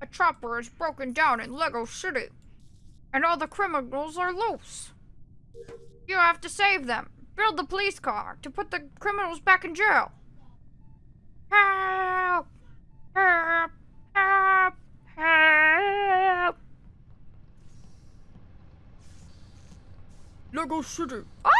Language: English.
A chopper is broken down in Lego City, and all the criminals are loose. You have to save them. Build the police car to put the criminals back in jail. Help! Help! Help! Help! Lego City. Ah!